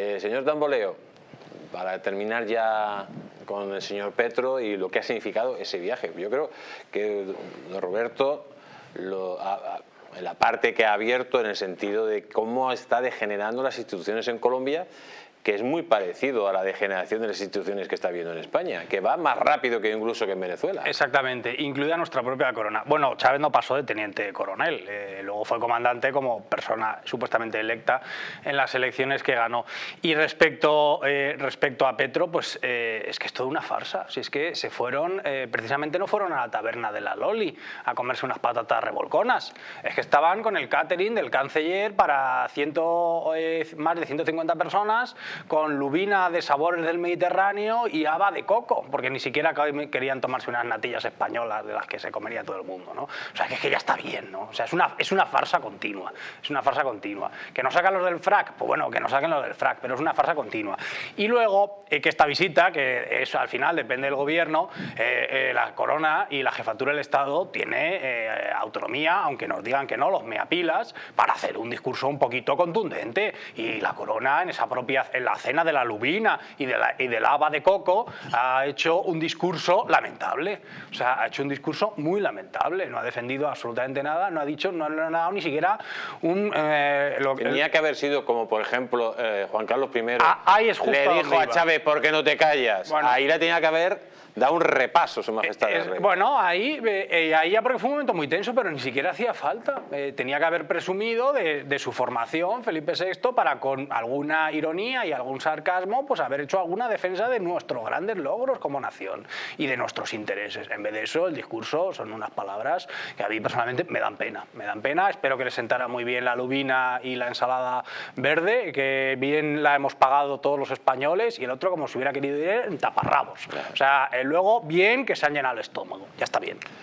Eh, señor Tamboleo, para terminar ya con el señor Petro y lo que ha significado ese viaje. Yo creo que Roberto, la parte que ha abierto en el sentido de cómo está degenerando las instituciones en Colombia que es muy parecido a la degeneración de las instituciones que está viendo en España, que va más rápido que incluso que en Venezuela. Exactamente, incluida nuestra propia corona. Bueno, Chávez no pasó de teniente coronel, eh, luego fue comandante como persona supuestamente electa en las elecciones que ganó. Y respecto, eh, respecto a Petro, pues eh, es que es toda una farsa. Si es que se fueron, precisamente no fueron a la taberna de la Loli a comerse unas patatas revolconas, es que estaban con el catering del canciller para ciento, más de 150 personas con lubina de sabores del Mediterráneo y haba de coco, porque ni siquiera querían tomarse unas natillas españolas de las que se comería todo el mundo, ¿no? O sea, que es que ya está bien, ¿no? O sea, es una, es una farsa continua, es una farsa continua. ¿Que no sacan los del frac? Pues bueno, que no saquen los del frac, pero es una farsa continua. Y luego, eh, que esta visita, que eso al final depende del gobierno, eh, eh, la corona y la jefatura del Estado tiene autonomía, aunque nos digan que no, los meapilas, para hacer un discurso un poquito contundente. Y la corona en esa propia en la cena de la lubina y, de la, y del haba de coco ha hecho un discurso lamentable. O sea, ha hecho un discurso muy lamentable. No ha defendido absolutamente nada, no ha dicho, no, ha dado ni siquiera un... Eh, lo, Tenía que haber sido como, por ejemplo, eh, Juan Carlos I ah, ahí es le dijo a Chávez, ¿por qué no te callas? Ahí la tenía que haber da un repaso, Su Majestad. bueno, ahí, eh, ahí ya porque fue un momento muy tenso, pero ni siquiera hacía falta. tenía que haber presumido de, de, su formación, Felipe VI, para con alguna ironía y algún sarcasmo, pues haber hecho alguna defensa de nuestros grandes logros como nación y de nuestros intereses. En vez de eso, el discurso son unas palabras que a mí personalmente me dan pena. Me dan pena, espero que les sentara muy bien la lubina y la ensalada verde, que bien la hemos pagado todos los españoles y el otro como si hubiera querido ir taparrabos. O sea, luego bien que se han llenado el estómago, ya está bien.